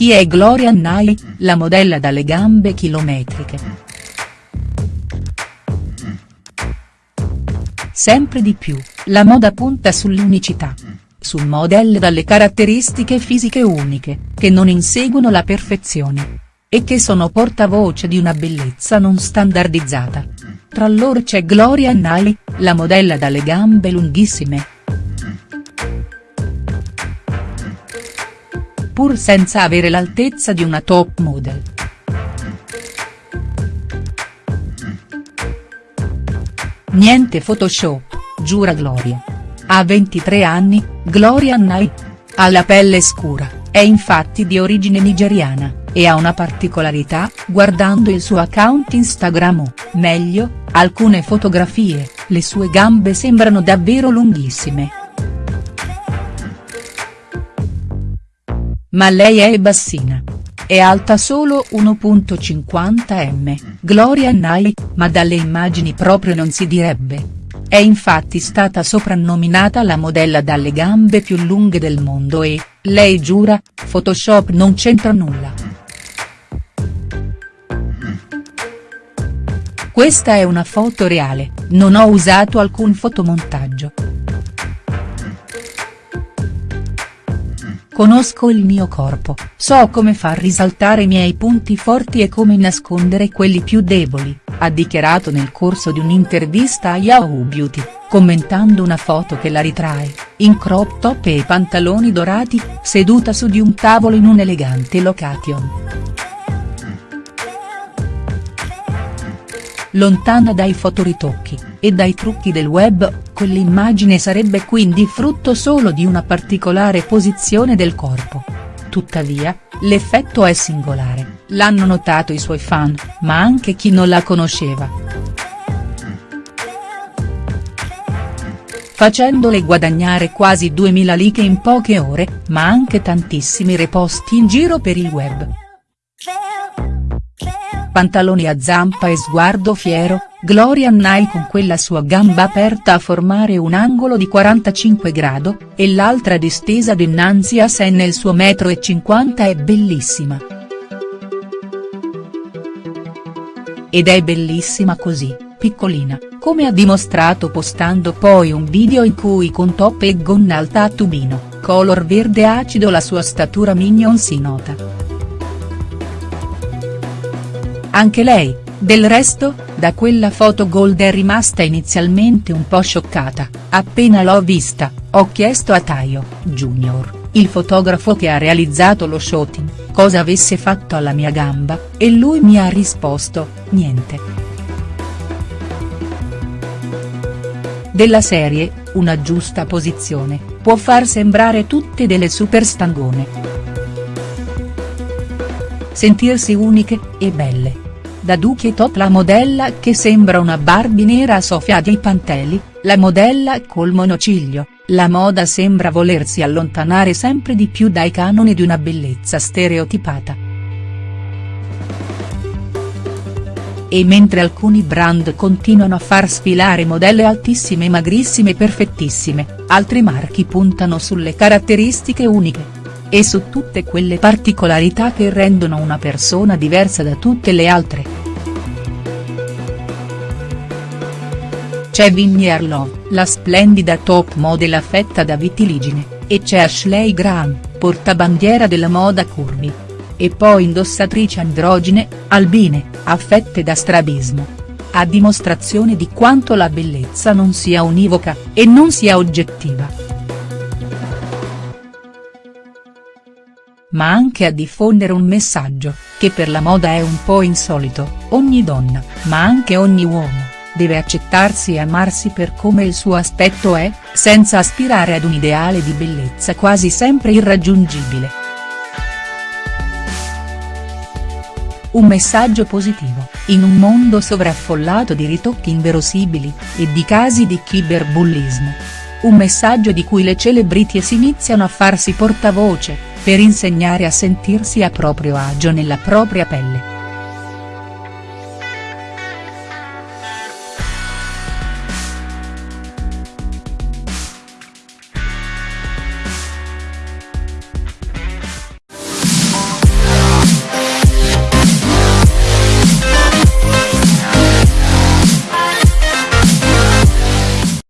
Chi è Gloria Annai, la modella dalle gambe chilometriche. Sempre di più, la moda punta sull'unicità. Su modelle dalle caratteristiche fisiche uniche, che non inseguono la perfezione. E che sono portavoce di una bellezza non standardizzata. Tra loro c'è Gloria Annai, la modella dalle gambe lunghissime. Pur senza avere l'altezza di una top model. Niente Photoshop, giura Gloria. Ha 23 anni, Gloria Annai. Ha la pelle scura, è infatti di origine nigeriana, e ha una particolarità, guardando il suo account Instagram o, meglio, alcune fotografie, le sue gambe sembrano davvero lunghissime. Ma lei è bassina. È alta solo 1.50 m, Gloria Annai, ma dalle immagini proprio non si direbbe. È infatti stata soprannominata la modella dalle gambe più lunghe del mondo e, lei giura, Photoshop non c'entra nulla. Questa è una foto reale, non ho usato alcun fotomontaggio. Conosco il mio corpo, so come far risaltare i miei punti forti e come nascondere quelli più deboli, ha dichiarato nel corso di un'intervista a Yahoo Beauty, commentando una foto che la ritrae, in crop top e pantaloni dorati, seduta su di un tavolo in un elegante location. Lontana dai fotoritocchi, e dai trucchi del web, quell'immagine sarebbe quindi frutto solo di una particolare posizione del corpo. Tuttavia, l'effetto è singolare, l'hanno notato i suoi fan, ma anche chi non la conosceva. Facendole guadagnare quasi 2000 like in poche ore, ma anche tantissimi reposti in giro per il web pantaloni a zampa e sguardo fiero, Gloria Annai con quella sua gamba aperta a formare un angolo di 45 grado, e l'altra distesa dinanzi a sé nel suo metro e 50 è bellissima. Ed è bellissima così, piccolina, come ha dimostrato postando poi un video in cui con top e gonna alta a tubino, color verde acido la sua statura minion si nota. Anche lei, del resto, da quella foto gold è rimasta inizialmente un po' scioccata, appena l'ho vista, ho chiesto a Taio, Junior, il fotografo che ha realizzato lo shooting, cosa avesse fatto alla mia gamba, e lui mi ha risposto, niente. Della serie, una giusta posizione, può far sembrare tutte delle super stangone sentirsi uniche, e belle. Da Duchi Tot la modella che sembra una Barbie nera a Sofia di Pantelli, la modella col monociglio, la moda sembra volersi allontanare sempre di più dai canoni di una bellezza stereotipata. E mentre alcuni brand continuano a far sfilare modelle altissime magrissime perfettissime, altri marchi puntano sulle caratteristiche uniche e su tutte quelle particolarità che rendono una persona diversa da tutte le altre. C'è Vinnie Arlo, la splendida top model affetta da vitiligine, e c'è Ashley Graham, portabandiera della moda curvi. E poi indossatrici androgine, albine, affette da strabismo. A dimostrazione di quanto la bellezza non sia univoca, e non sia oggettiva. Ma anche a diffondere un messaggio, che per la moda è un po' insolito, ogni donna, ma anche ogni uomo, deve accettarsi e amarsi per come il suo aspetto è, senza aspirare ad un ideale di bellezza quasi sempre irraggiungibile. Un messaggio positivo, in un mondo sovraffollato di ritocchi inverosimili, e di casi di cyberbullismo. Un messaggio di cui le celebrities iniziano a farsi portavoce, per insegnare a sentirsi a proprio agio nella propria pelle.